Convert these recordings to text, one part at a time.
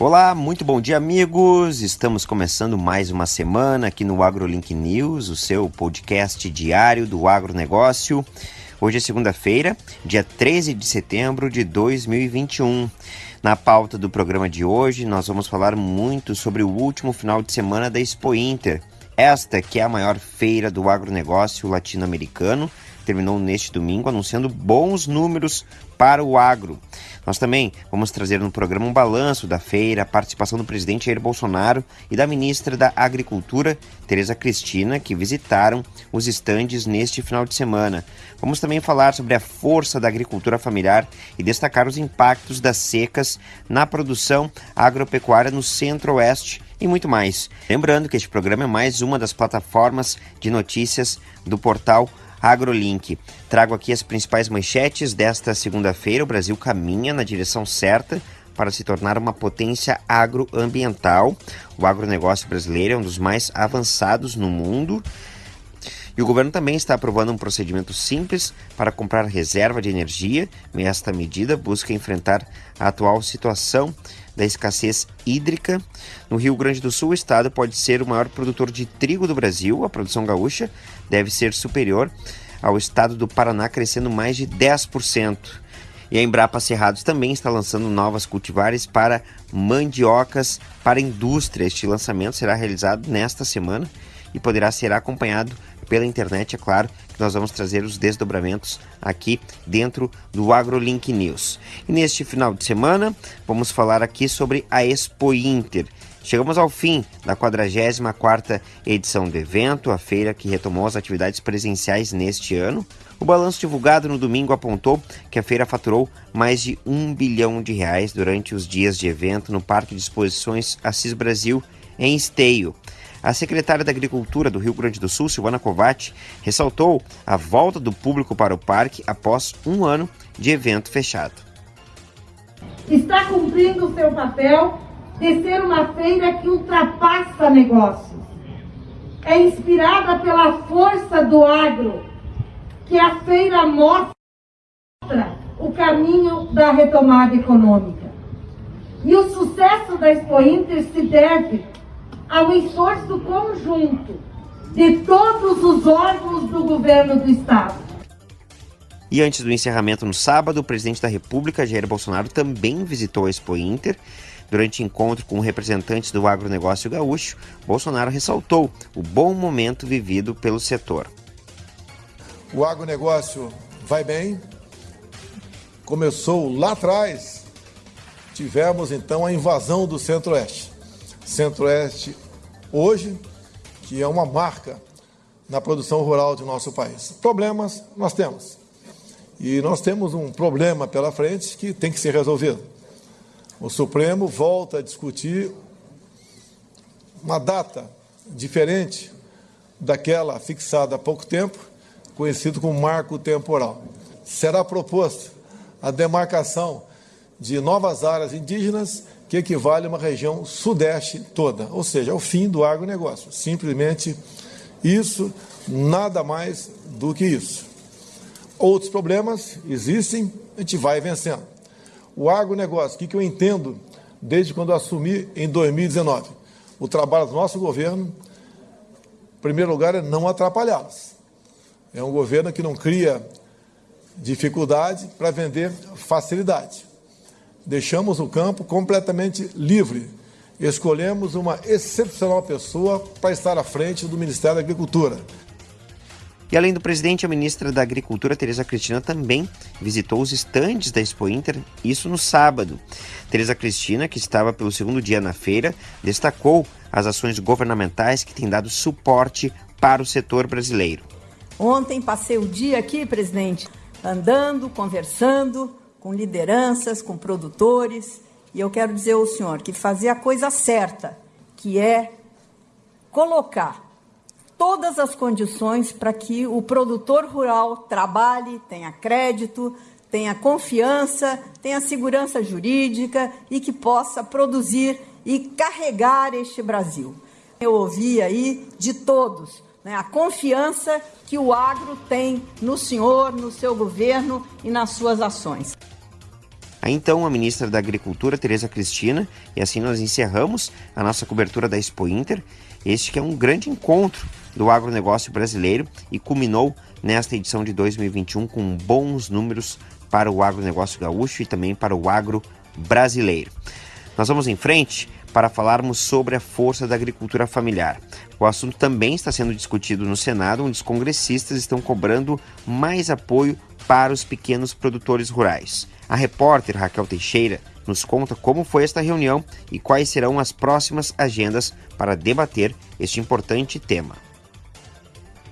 Olá, muito bom dia, amigos. Estamos começando mais uma semana aqui no AgroLink News, o seu podcast diário do agronegócio. Hoje é segunda-feira, dia 13 de setembro de 2021. Na pauta do programa de hoje, nós vamos falar muito sobre o último final de semana da Expo Inter. Esta que é a maior feira do agronegócio latino-americano, terminou neste domingo anunciando bons números para o agro. Nós também vamos trazer no programa um balanço da feira, a participação do presidente Jair Bolsonaro e da ministra da Agricultura, Tereza Cristina, que visitaram os estandes neste final de semana. Vamos também falar sobre a força da agricultura familiar e destacar os impactos das secas na produção agropecuária no Centro-Oeste e muito mais. Lembrando que este programa é mais uma das plataformas de notícias do portal AgroLink. Trago aqui as principais manchetes desta segunda-feira. O Brasil caminha na direção certa para se tornar uma potência agroambiental. O agronegócio brasileiro é um dos mais avançados no mundo. E o governo também está aprovando um procedimento simples para comprar reserva de energia. Esta medida busca enfrentar a atual situação da escassez hídrica. No Rio Grande do Sul, o estado pode ser o maior produtor de trigo do Brasil. A produção gaúcha deve ser superior ao estado do Paraná, crescendo mais de 10%. E a Embrapa Cerrados também está lançando novas cultivares para mandiocas para indústria. Este lançamento será realizado nesta semana e poderá ser acompanhado pela internet, é claro, que nós vamos trazer os desdobramentos aqui dentro do AgroLink News. E neste final de semana, vamos falar aqui sobre a Expo Inter. Chegamos ao fim da 44ª edição do evento, a feira que retomou as atividades presenciais neste ano. O balanço divulgado no domingo apontou que a feira faturou mais de um bilhão de reais durante os dias de evento no Parque de Exposições Assis Brasil, em Esteio. A secretária da Agricultura do Rio Grande do Sul, Silvana Covatti, ressaltou a volta do público para o parque após um ano de evento fechado. Está cumprindo o seu papel de ser uma feira que ultrapassa negócios. É inspirada pela força do agro, que a feira mostra o caminho da retomada econômica. E o sucesso da Expo Inter se deve ao esforço conjunto de todos os órgãos do governo do Estado. E antes do encerramento no sábado, o presidente da República, Jair Bolsonaro, também visitou a Expo Inter. Durante encontro com representantes do agronegócio gaúcho, Bolsonaro ressaltou o bom momento vivido pelo setor. O agronegócio vai bem, começou lá atrás, tivemos então a invasão do Centro-Oeste. Centro-Oeste hoje, que é uma marca na produção rural do nosso país. Problemas nós temos. E nós temos um problema pela frente que tem que ser resolvido. O Supremo volta a discutir uma data diferente daquela fixada há pouco tempo, conhecido como marco temporal. Será proposta a demarcação de novas áreas indígenas que equivale a uma região sudeste toda, ou seja, o fim do agronegócio. Simplesmente isso, nada mais do que isso. Outros problemas existem, a gente vai vencendo. O agronegócio, o que, que eu entendo desde quando assumi em 2019? O trabalho do nosso governo, em primeiro lugar, é não atrapalhá-los. É um governo que não cria dificuldade para vender facilidade deixamos o campo completamente livre. Escolhemos uma excepcional pessoa para estar à frente do Ministério da Agricultura. E além do presidente, a ministra da Agricultura, Tereza Cristina, também visitou os estandes da Expo Inter, isso no sábado. Tereza Cristina, que estava pelo segundo dia na feira, destacou as ações governamentais que têm dado suporte para o setor brasileiro. Ontem passei o dia aqui, presidente, andando, conversando, com lideranças, com produtores. E eu quero dizer ao senhor que fazer a coisa certa, que é colocar todas as condições para que o produtor rural trabalhe, tenha crédito, tenha confiança, tenha segurança jurídica e que possa produzir e carregar este Brasil. Eu ouvi aí de todos né, a confiança que o agro tem no senhor, no seu governo e nas suas ações. Então a ministra da Agricultura, Tereza Cristina, e assim nós encerramos a nossa cobertura da Expo Inter, este que é um grande encontro do agronegócio brasileiro e culminou nesta edição de 2021 com bons números para o agronegócio gaúcho e também para o agro brasileiro. Nós vamos em frente para falarmos sobre a força da agricultura familiar. O assunto também está sendo discutido no Senado, onde os congressistas estão cobrando mais apoio para os pequenos produtores rurais. A repórter Raquel Teixeira nos conta como foi esta reunião e quais serão as próximas agendas para debater este importante tema.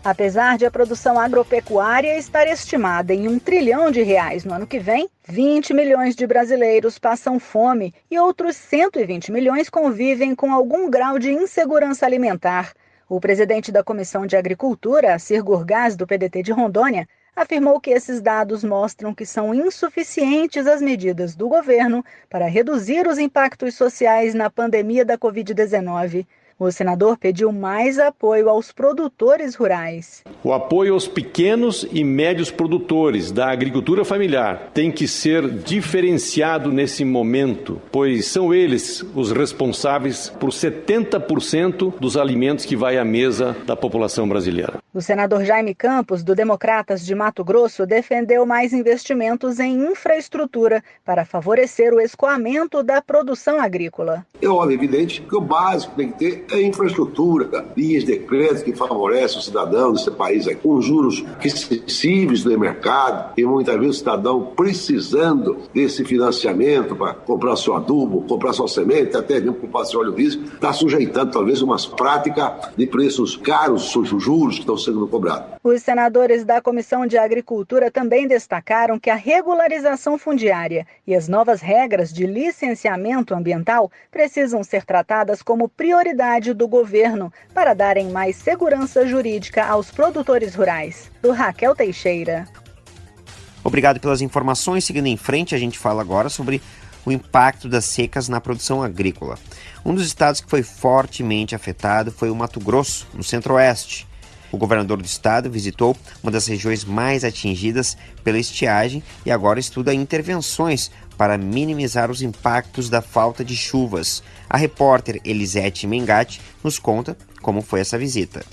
Apesar de a produção agropecuária estar estimada em um trilhão de reais no ano que vem, 20 milhões de brasileiros passam fome e outros 120 milhões convivem com algum grau de insegurança alimentar. O presidente da Comissão de Agricultura, Cir Gurgás, do PDT de Rondônia, afirmou que esses dados mostram que são insuficientes as medidas do governo para reduzir os impactos sociais na pandemia da Covid-19. O senador pediu mais apoio aos produtores rurais. O apoio aos pequenos e médios produtores da agricultura familiar tem que ser diferenciado nesse momento, pois são eles os responsáveis por 70% dos alimentos que vai à mesa da população brasileira. O senador Jaime Campos, do Democratas de Mato Grosso, defendeu mais investimentos em infraestrutura para favorecer o escoamento da produção agrícola. É óbvio, evidente que o básico tem que ter é infraestrutura, linhas de crédito que favorecem o cidadão desse país com juros excessivos do mercado, e muitas vezes o cidadão precisando desse financiamento para comprar seu adubo, comprar sua semente, até mesmo comprar seu óleo diesel, está sujeitando talvez umas práticas de preços caros, juros que estão sendo cobrado. Os senadores da Comissão de Agricultura também destacaram que a regularização fundiária e as novas regras de licenciamento ambiental precisam ser tratadas como prioridade do governo para darem mais segurança jurídica aos produtores rurais. Do Raquel Teixeira. Obrigado pelas informações. Seguindo em frente, a gente fala agora sobre o impacto das secas na produção agrícola. Um dos estados que foi fortemente afetado foi o Mato Grosso, no centro-oeste. O governador do estado visitou uma das regiões mais atingidas pela estiagem e agora estuda intervenções para minimizar os impactos da falta de chuvas. A repórter Elisete Mengatti nos conta como foi essa visita.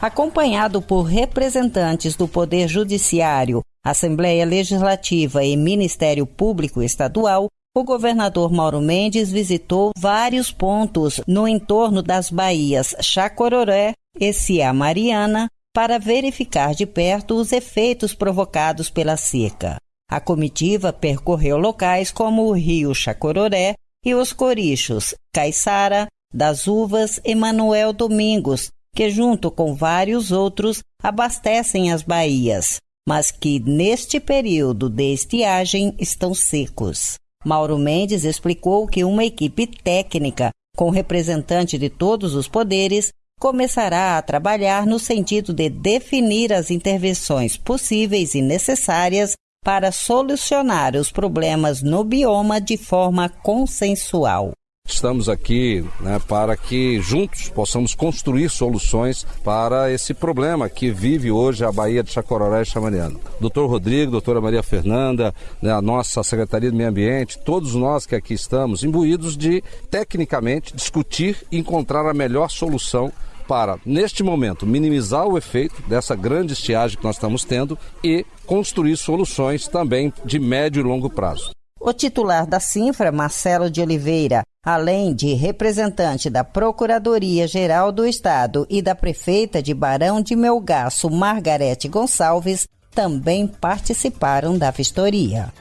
Acompanhado por representantes do Poder Judiciário, Assembleia Legislativa e Ministério Público Estadual, o governador Mauro Mendes visitou vários pontos no entorno das baías Chacororé e Cia Mariana para verificar de perto os efeitos provocados pela seca. A comitiva percorreu locais como o rio Chacororé e os corichos Caiçara, das Uvas e Manuel Domingos, que junto com vários outros abastecem as baías, mas que neste período de estiagem estão secos. Mauro Mendes explicou que uma equipe técnica, com representante de todos os poderes, começará a trabalhar no sentido de definir as intervenções possíveis e necessárias para solucionar os problemas no bioma de forma consensual. Estamos aqui né, para que juntos possamos construir soluções para esse problema que vive hoje a Bahia de Chacororé e Chamariano. Doutor Rodrigo, doutora Maria Fernanda, né, a nossa Secretaria do Meio Ambiente, todos nós que aqui estamos imbuídos de, tecnicamente, discutir e encontrar a melhor solução para, neste momento, minimizar o efeito dessa grande estiagem que nós estamos tendo e construir soluções também de médio e longo prazo. O titular da Sinfra, Marcelo de Oliveira, além de representante da Procuradoria-Geral do Estado e da prefeita de Barão de Melgaço, Margarete Gonçalves, também participaram da vistoria.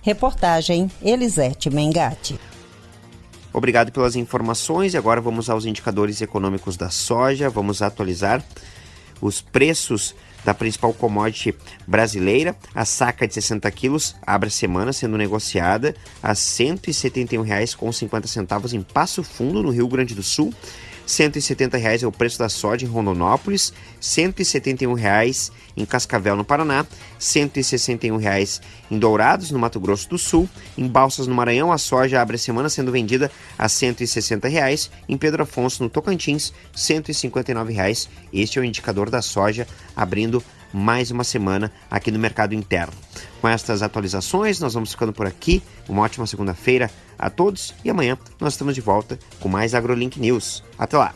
Reportagem Elisete Mengatti. Obrigado pelas informações e agora vamos aos indicadores econômicos da soja. Vamos atualizar os preços da principal commodity brasileira. A saca de 60 quilos abre a semana sendo negociada a R$ 171,50 em Passo Fundo, no Rio Grande do Sul. 170 reais é o preço da soja em Rondonópolis, 171 reais em Cascavel, no Paraná, 161 reais em Dourados, no Mato Grosso do Sul. Em Balsas, no Maranhão, a soja abre a semana sendo vendida a 160 reais. Em Pedro Afonso, no Tocantins, 159 reais. Este é o indicador da soja abrindo mais uma semana aqui no mercado interno. Com estas atualizações, nós vamos ficando por aqui. Uma ótima segunda-feira a todos e amanhã nós estamos de volta com mais AgroLink News. Até lá!